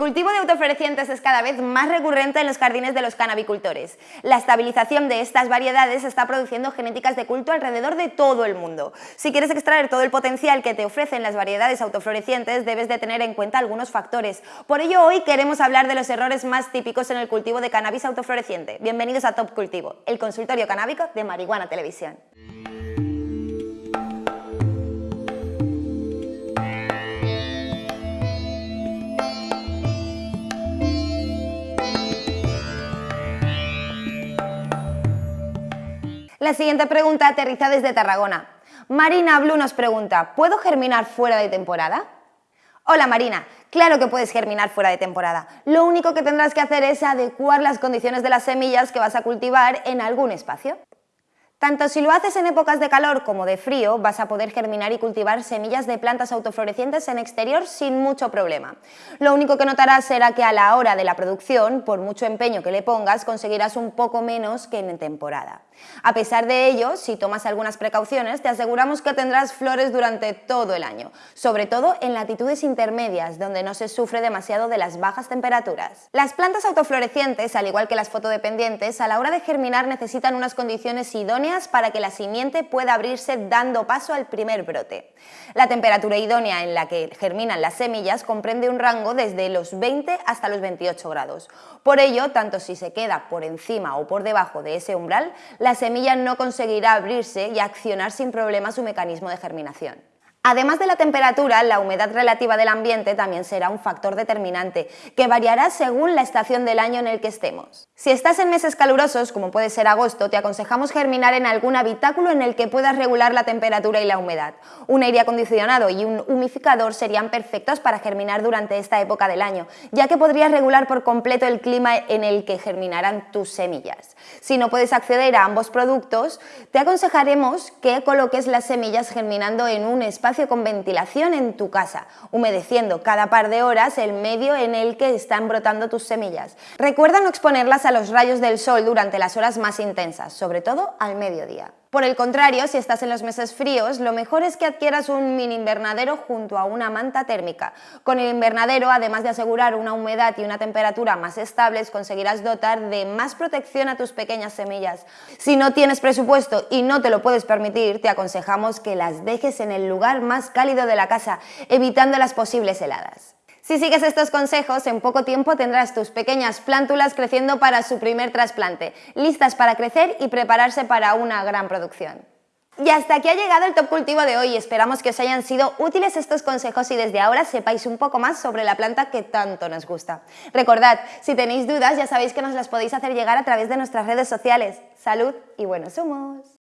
cultivo de autoflorecientes es cada vez más recurrente en los jardines de los canabicultores. La estabilización de estas variedades está produciendo genéticas de culto alrededor de todo el mundo. Si quieres extraer todo el potencial que te ofrecen las variedades autoflorecientes, debes de tener en cuenta algunos factores. Por ello, hoy queremos hablar de los errores más típicos en el cultivo de cannabis autofloreciente. Bienvenidos a Top Cultivo, el consultorio canábico de Marihuana Televisión. La siguiente pregunta aterriza desde Tarragona. Marina Blue nos pregunta, ¿puedo germinar fuera de temporada? Hola Marina, claro que puedes germinar fuera de temporada. Lo único que tendrás que hacer es adecuar las condiciones de las semillas que vas a cultivar en algún espacio. Tanto si lo haces en épocas de calor como de frío, vas a poder germinar y cultivar semillas de plantas autoflorecientes en exterior sin mucho problema. Lo único que notarás será que a la hora de la producción, por mucho empeño que le pongas, conseguirás un poco menos que en temporada. A pesar de ello, si tomas algunas precauciones, te aseguramos que tendrás flores durante todo el año, sobre todo en latitudes intermedias, donde no se sufre demasiado de las bajas temperaturas. Las plantas autoflorecientes, al igual que las fotodependientes, a la hora de germinar necesitan unas condiciones idóneas para que la simiente pueda abrirse dando paso al primer brote. La temperatura idónea en la que germinan las semillas comprende un rango desde los 20 hasta los 28 grados. Por ello, tanto si se queda por encima o por debajo de ese umbral, la semilla no conseguirá abrirse y accionar sin problema su mecanismo de germinación. Además de la temperatura, la humedad relativa del ambiente también será un factor determinante, que variará según la estación del año en el que estemos. Si estás en meses calurosos, como puede ser agosto, te aconsejamos germinar en algún habitáculo en el que puedas regular la temperatura y la humedad. Un aire acondicionado y un humificador serían perfectos para germinar durante esta época del año, ya que podrías regular por completo el clima en el que germinarán tus semillas. Si no puedes acceder a ambos productos, te aconsejaremos que coloques las semillas germinando en un con ventilación en tu casa, humedeciendo cada par de horas el medio en el que están brotando tus semillas. Recuerda no exponerlas a los rayos del sol durante las horas más intensas, sobre todo al mediodía. Por el contrario, si estás en los meses fríos, lo mejor es que adquieras un mini invernadero junto a una manta térmica. Con el invernadero, además de asegurar una humedad y una temperatura más estables, conseguirás dotar de más protección a tus pequeñas semillas. Si no tienes presupuesto y no te lo puedes permitir, te aconsejamos que las dejes en el lugar más cálido de la casa, evitando las posibles heladas. Si sigues estos consejos, en poco tiempo tendrás tus pequeñas plántulas creciendo para su primer trasplante, listas para crecer y prepararse para una gran producción. Y hasta aquí ha llegado el Top Cultivo de hoy. Esperamos que os hayan sido útiles estos consejos y desde ahora sepáis un poco más sobre la planta que tanto nos gusta. Recordad, si tenéis dudas ya sabéis que nos las podéis hacer llegar a través de nuestras redes sociales. ¡Salud y buenos humos!